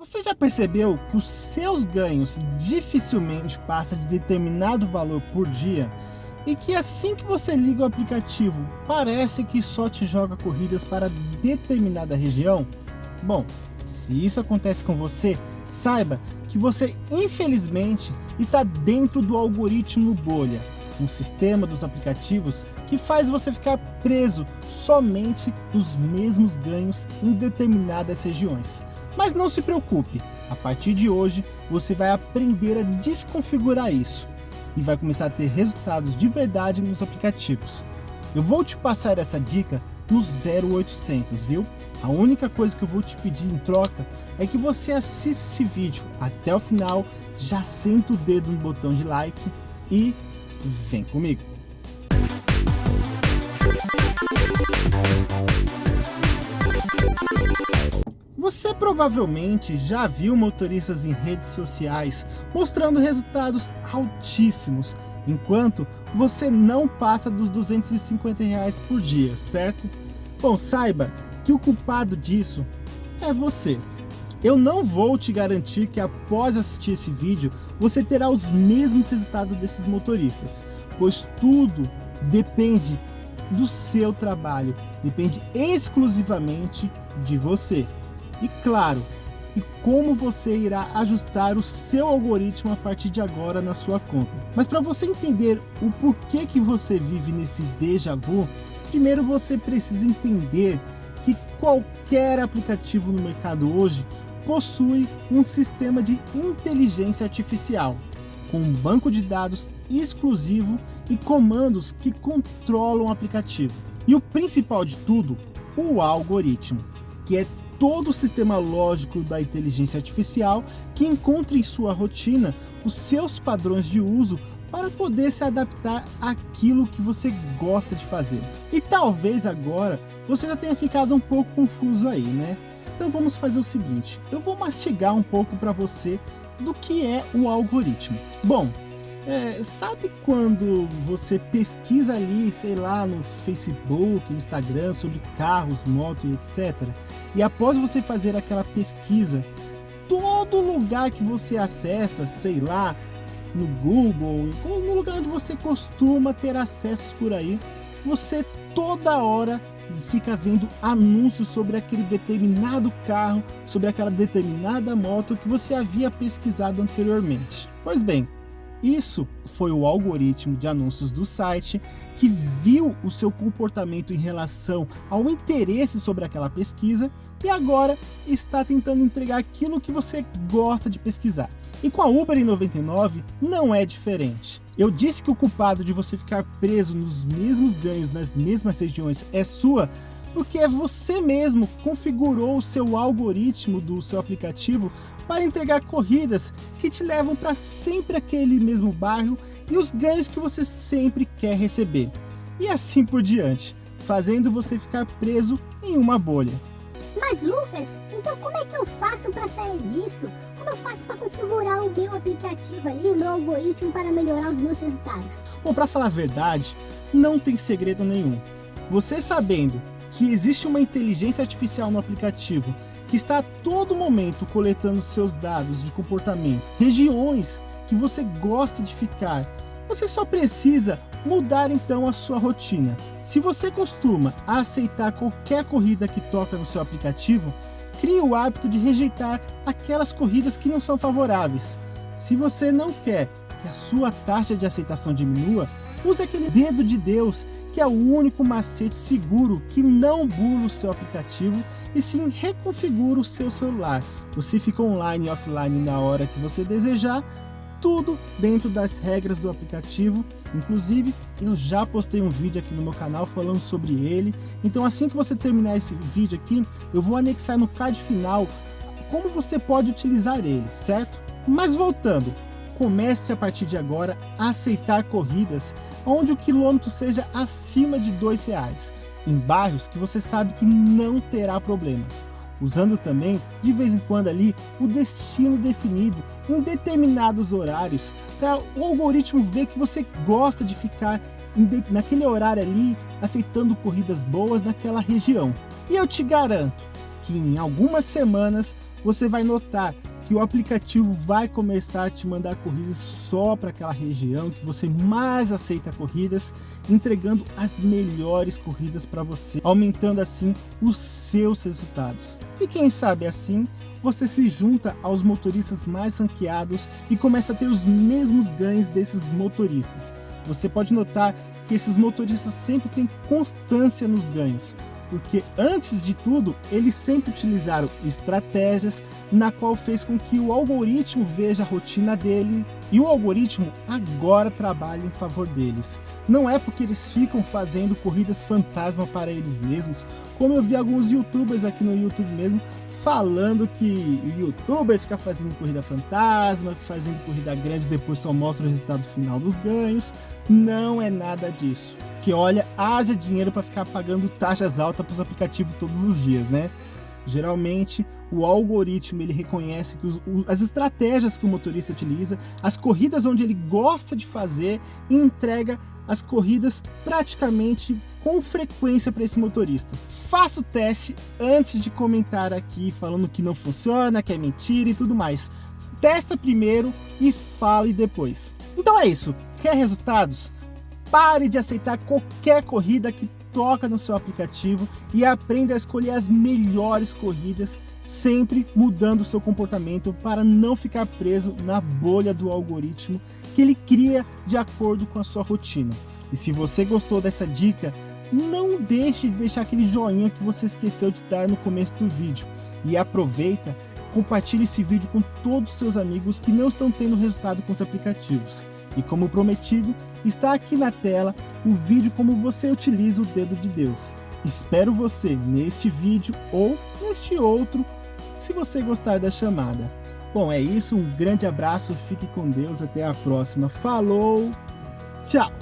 Você já percebeu que os seus ganhos dificilmente passam de determinado valor por dia? E que assim que você liga o aplicativo, parece que só te joga corridas para determinada região? Bom, se isso acontece com você, saiba que você infelizmente está dentro do algoritmo bolha, um sistema dos aplicativos que faz você ficar preso somente nos mesmos ganhos em determinadas regiões. Mas não se preocupe, a partir de hoje você vai aprender a desconfigurar isso e vai começar a ter resultados de verdade nos aplicativos. Eu vou te passar essa dica no 0800, viu? A única coisa que eu vou te pedir em troca é que você assista esse vídeo até o final, já senta o dedo no botão de like e vem comigo. Você provavelmente já viu motoristas em redes sociais mostrando resultados altíssimos, enquanto você não passa dos 250 reais por dia, certo? Bom, saiba que o culpado disso é você. Eu não vou te garantir que após assistir esse vídeo, você terá os mesmos resultados desses motoristas, pois tudo depende do seu trabalho, depende exclusivamente de você. E claro, e como você irá ajustar o seu algoritmo a partir de agora na sua conta. Mas para você entender o porquê que você vive nesse déjà vu, primeiro você precisa entender que qualquer aplicativo no mercado hoje possui um sistema de inteligência artificial, com um banco de dados exclusivo e comandos que controlam o aplicativo. E o principal de tudo, o algoritmo, que é todo o sistema lógico da inteligência artificial que encontra em sua rotina os seus padrões de uso para poder se adaptar àquilo que você gosta de fazer. E talvez agora você já tenha ficado um pouco confuso aí, né? Então vamos fazer o seguinte, eu vou mastigar um pouco para você do que é o algoritmo. Bom, é, sabe quando você pesquisa ali, sei lá, no Facebook, no Instagram, sobre carros, motos etc. E após você fazer aquela pesquisa, todo lugar que você acessa, sei lá, no Google, ou no lugar onde você costuma ter acessos por aí, você toda hora fica vendo anúncios sobre aquele determinado carro, sobre aquela determinada moto que você havia pesquisado anteriormente. Pois bem, isso foi o algoritmo de anúncios do site que viu o seu comportamento em relação ao interesse sobre aquela pesquisa e agora está tentando entregar aquilo que você gosta de pesquisar. E com a Uber em 99 não é diferente. Eu disse que o culpado de você ficar preso nos mesmos ganhos nas mesmas regiões é sua, porque é você mesmo configurou o seu algoritmo do seu aplicativo para entregar corridas que te levam para sempre aquele mesmo bairro e os ganhos que você sempre quer receber. E assim por diante, fazendo você ficar preso em uma bolha. Mas Lucas, então como é que eu faço para sair disso? Como eu faço para configurar o meu aplicativo ali, o meu algoritmo para melhorar os meus resultados? Bom, para falar a verdade, não tem segredo nenhum. Você sabendo que existe uma inteligência artificial no aplicativo que está a todo momento coletando seus dados de comportamento, regiões que você gosta de ficar, você só precisa mudar então a sua rotina. Se você costuma aceitar qualquer corrida que toca no seu aplicativo, crie o hábito de rejeitar aquelas corridas que não são favoráveis. Se você não quer que a sua taxa de aceitação diminua, use aquele dedo de Deus, que é o único macete seguro que não bula o seu aplicativo e sim reconfigura o seu celular. Você fica online e offline na hora que você desejar, tudo dentro das regras do aplicativo. Inclusive, eu já postei um vídeo aqui no meu canal falando sobre ele. Então assim que você terminar esse vídeo aqui, eu vou anexar no card final como você pode utilizar ele, certo? Mas voltando, comece a partir de agora a aceitar corridas onde o quilômetro seja acima de dois reais em bairros que você sabe que não terá problemas, usando também, de vez em quando ali, o destino definido em determinados horários, para o algoritmo ver que você gosta de ficar naquele horário ali, aceitando corridas boas naquela região. E eu te garanto que em algumas semanas você vai notar que o aplicativo vai começar a te mandar corridas só para aquela região que você mais aceita corridas, entregando as melhores corridas para você, aumentando assim os seus resultados. E quem sabe assim, você se junta aos motoristas mais ranqueados e começa a ter os mesmos ganhos desses motoristas. Você pode notar que esses motoristas sempre têm constância nos ganhos, porque antes de tudo, eles sempre utilizaram estratégias na qual fez com que o algoritmo veja a rotina dele e o algoritmo agora trabalha em favor deles. Não é porque eles ficam fazendo corridas fantasma para eles mesmos, como eu vi alguns youtubers aqui no YouTube mesmo falando que o youtuber fica fazendo corrida fantasma, fazendo corrida grande depois só mostra o resultado final dos ganhos. Não é nada disso que olha, haja dinheiro para ficar pagando taxas altas para os aplicativos todos os dias, né? Geralmente, o algoritmo ele reconhece que os, as estratégias que o motorista utiliza, as corridas onde ele gosta de fazer e entrega as corridas praticamente com frequência para esse motorista. Faça o teste antes de comentar aqui falando que não funciona, que é mentira e tudo mais. Testa primeiro e fale depois. Então é isso. Quer resultados? Pare de aceitar qualquer corrida que toca no seu aplicativo e aprenda a escolher as melhores corridas, sempre mudando o seu comportamento para não ficar preso na bolha do algoritmo que ele cria de acordo com a sua rotina. E se você gostou dessa dica, não deixe de deixar aquele joinha que você esqueceu de dar no começo do vídeo. E aproveita, compartilhe esse vídeo com todos os seus amigos que não estão tendo resultado com os aplicativos. E como prometido, está aqui na tela o vídeo como você utiliza o dedo de Deus. Espero você neste vídeo ou neste outro, se você gostar da chamada. Bom, é isso, um grande abraço, fique com Deus, até a próxima. Falou, tchau!